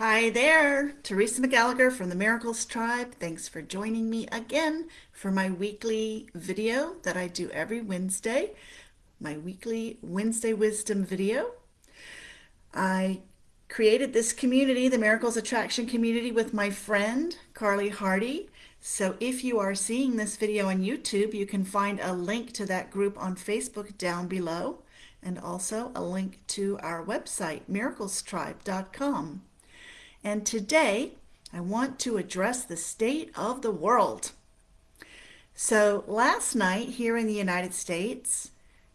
Hi there, Teresa McGallagher from the Miracles Tribe. Thanks for joining me again for my weekly video that I do every Wednesday, my weekly Wednesday Wisdom video. I created this community, the Miracles Attraction community, with my friend Carly Hardy. So if you are seeing this video on YouTube, you can find a link to that group on Facebook down below and also a link to our website, miraclestribe.com. And today I want to address the state of the world. So last night here in the United States,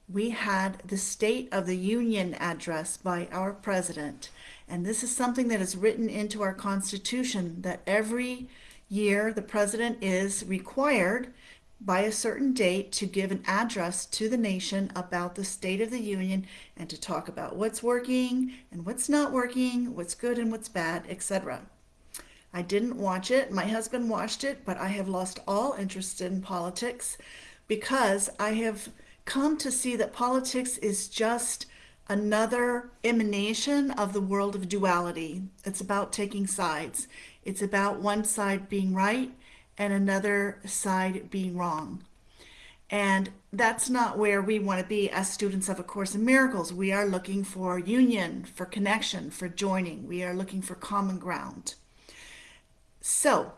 we had the State of the Union address by our president. And this is something that is written into our Constitution that every year the president is required by a certain date to give an address to the nation about the State of the Union and to talk about what's working and what's not working, what's good and what's bad, etc. I didn't watch it. My husband watched it, but I have lost all interest in politics because I have come to see that politics is just another emanation of the world of duality. It's about taking sides. It's about one side being right and another side being wrong. And that's not where we want to be as students of A Course in Miracles. We are looking for union, for connection, for joining. We are looking for common ground. So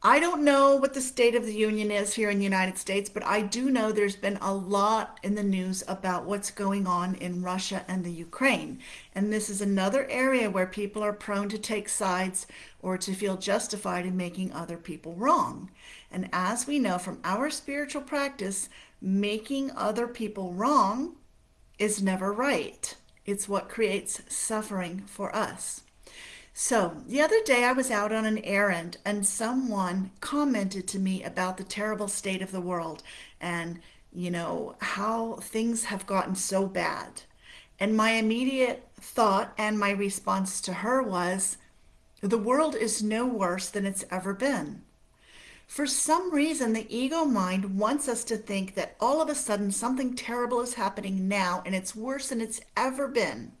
I don't know what the state of the union is here in the United States, but I do know there's been a lot in the news about what's going on in Russia and the Ukraine. And this is another area where people are prone to take sides or to feel justified in making other people wrong. And as we know from our spiritual practice, making other people wrong is never right. It's what creates suffering for us. So the other day I was out on an errand and someone commented to me about the terrible state of the world and, you know, how things have gotten so bad. And my immediate thought and my response to her was, the world is no worse than it's ever been. For some reason, the ego mind wants us to think that all of a sudden something terrible is happening now and it's worse than it's ever been.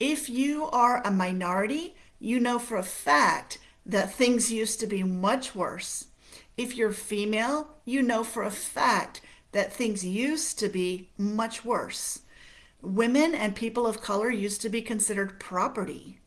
If you are a minority, you know for a fact that things used to be much worse. If you're female, you know for a fact that things used to be much worse. Women and people of color used to be considered property.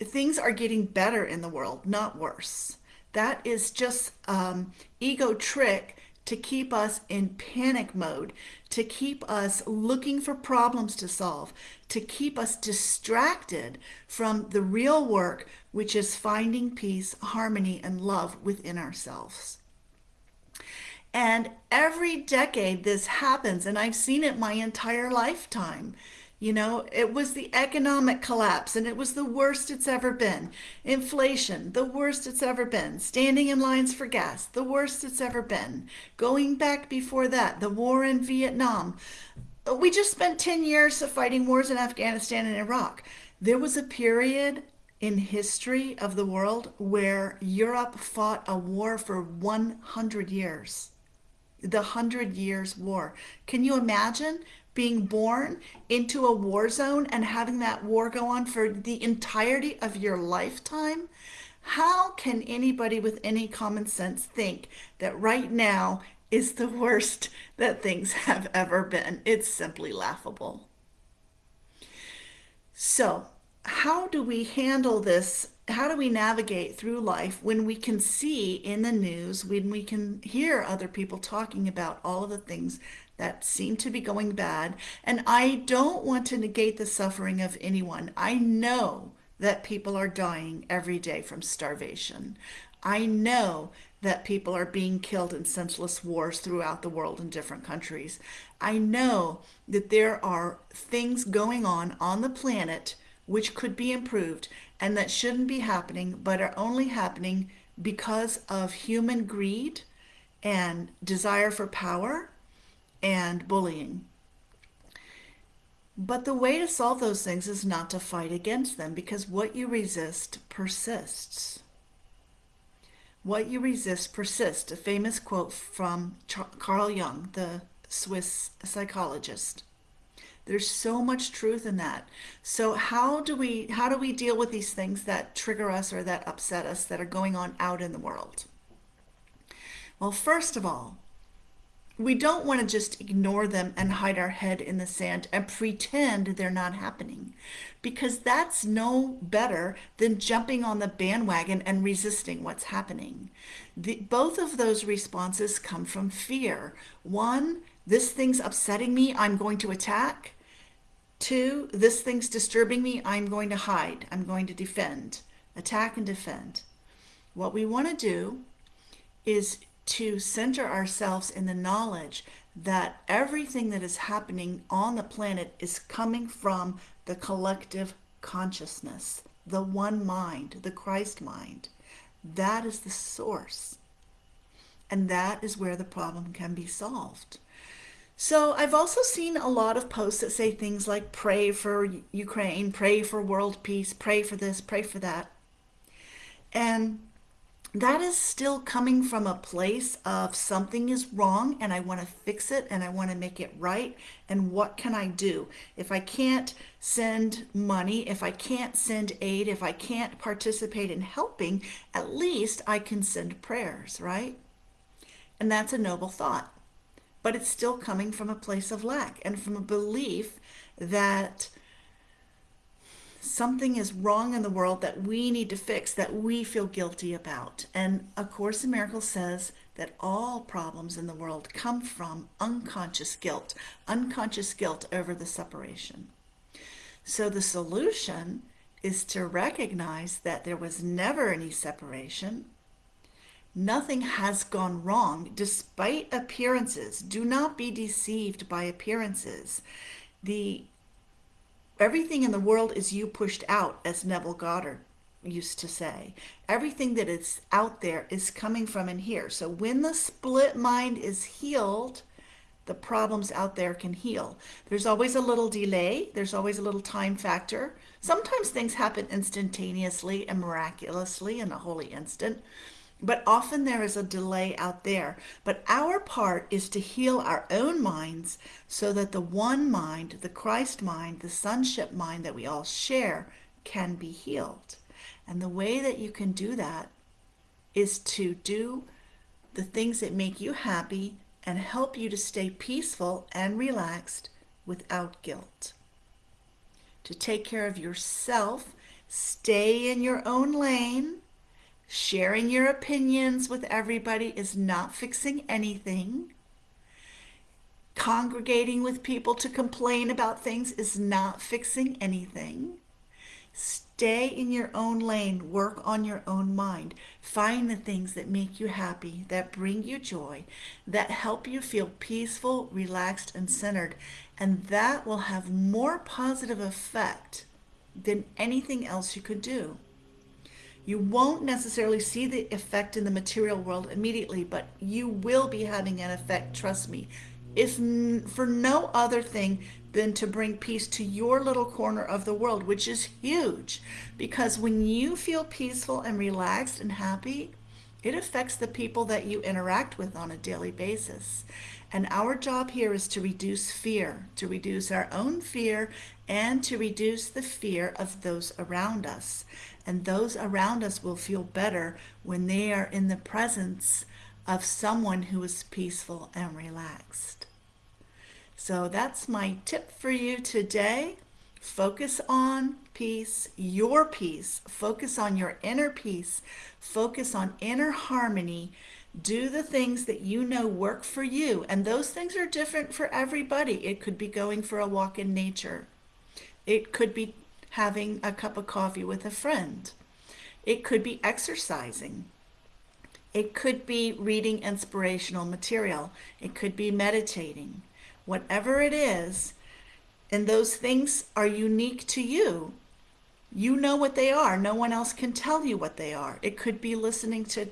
Things are getting better in the world, not worse. That is just um, ego trick to keep us in panic mode, to keep us looking for problems to solve, to keep us distracted from the real work, which is finding peace, harmony, and love within ourselves. And every decade this happens, and I've seen it my entire lifetime. You know, it was the economic collapse and it was the worst it's ever been. Inflation, the worst it's ever been. Standing in lines for gas, the worst it's ever been. Going back before that, the war in Vietnam. We just spent 10 years of fighting wars in Afghanistan and Iraq. There was a period in history of the world where Europe fought a war for 100 years. The Hundred Years' War. Can you imagine being born into a war zone and having that war go on for the entirety of your lifetime, how can anybody with any common sense think that right now is the worst that things have ever been? It's simply laughable. So how do we handle this? How do we navigate through life when we can see in the news, when we can hear other people talking about all of the things that seem to be going bad. And I don't want to negate the suffering of anyone. I know that people are dying every day from starvation. I know that people are being killed in senseless wars throughout the world in different countries. I know that there are things going on on the planet which could be improved and that shouldn't be happening, but are only happening because of human greed and desire for power and bullying. But the way to solve those things is not to fight against them because what you resist persists. What you resist persists, a famous quote from Carl Jung, the Swiss psychologist. There's so much truth in that. So how do we how do we deal with these things that trigger us or that upset us that are going on out in the world? Well, first of all, we don't want to just ignore them and hide our head in the sand and pretend they're not happening because that's no better than jumping on the bandwagon and resisting what's happening. The, both of those responses come from fear. One, this thing's upsetting me, I'm going to attack. Two, this thing's disturbing me, I'm going to hide, I'm going to defend. Attack and defend. What we want to do is to center ourselves in the knowledge that everything that is happening on the planet is coming from the collective consciousness, the one mind, the Christ mind. That is the source. And that is where the problem can be solved. So I've also seen a lot of posts that say things like pray for Ukraine, pray for world peace, pray for this, pray for that. And that is still coming from a place of something is wrong and I want to fix it and I want to make it right. And what can I do? If I can't send money, if I can't send aid, if I can't participate in helping, at least I can send prayers, right? And that's a noble thought. But it's still coming from a place of lack and from a belief that something is wrong in the world that we need to fix, that we feel guilty about. And A Course in Miracles says that all problems in the world come from unconscious guilt, unconscious guilt over the separation. So the solution is to recognize that there was never any separation. Nothing has gone wrong despite appearances. Do not be deceived by appearances. The Everything in the world is you pushed out, as Neville Goddard used to say. Everything that is out there is coming from in here. So when the split mind is healed, the problems out there can heal. There's always a little delay. There's always a little time factor. Sometimes things happen instantaneously and miraculously in a holy instant. But often there is a delay out there. But our part is to heal our own minds so that the one mind, the Christ mind, the sonship mind that we all share can be healed. And the way that you can do that is to do the things that make you happy and help you to stay peaceful and relaxed without guilt. To take care of yourself, stay in your own lane, Sharing your opinions with everybody is not fixing anything. Congregating with people to complain about things is not fixing anything. Stay in your own lane. Work on your own mind. Find the things that make you happy, that bring you joy, that help you feel peaceful, relaxed, and centered. And that will have more positive effect than anything else you could do. You won't necessarily see the effect in the material world immediately, but you will be having an effect, trust me. If for no other thing than to bring peace to your little corner of the world, which is huge. Because when you feel peaceful and relaxed and happy, it affects the people that you interact with on a daily basis. And our job here is to reduce fear, to reduce our own fear, and to reduce the fear of those around us and those around us will feel better when they are in the presence of someone who is peaceful and relaxed. So that's my tip for you today. Focus on peace, your peace. Focus on your inner peace. Focus on inner harmony. Do the things that you know work for you. And those things are different for everybody. It could be going for a walk in nature. It could be having a cup of coffee with a friend. It could be exercising. It could be reading inspirational material. It could be meditating. Whatever it is, and those things are unique to you. You know what they are. No one else can tell you what they are. It could be listening to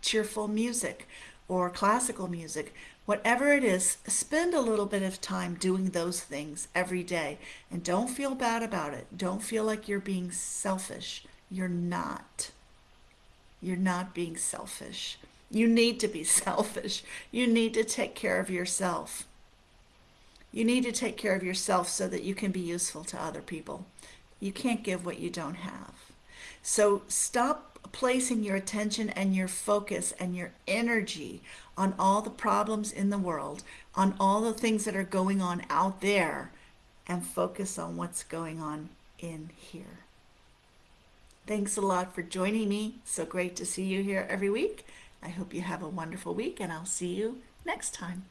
cheerful music or classical music. Whatever it is, spend a little bit of time doing those things every day and don't feel bad about it. Don't feel like you're being selfish. You're not. You're not being selfish. You need to be selfish. You need to take care of yourself. You need to take care of yourself so that you can be useful to other people. You can't give what you don't have. So stop placing your attention and your focus and your energy on all the problems in the world, on all the things that are going on out there, and focus on what's going on in here. Thanks a lot for joining me. So great to see you here every week. I hope you have a wonderful week, and I'll see you next time.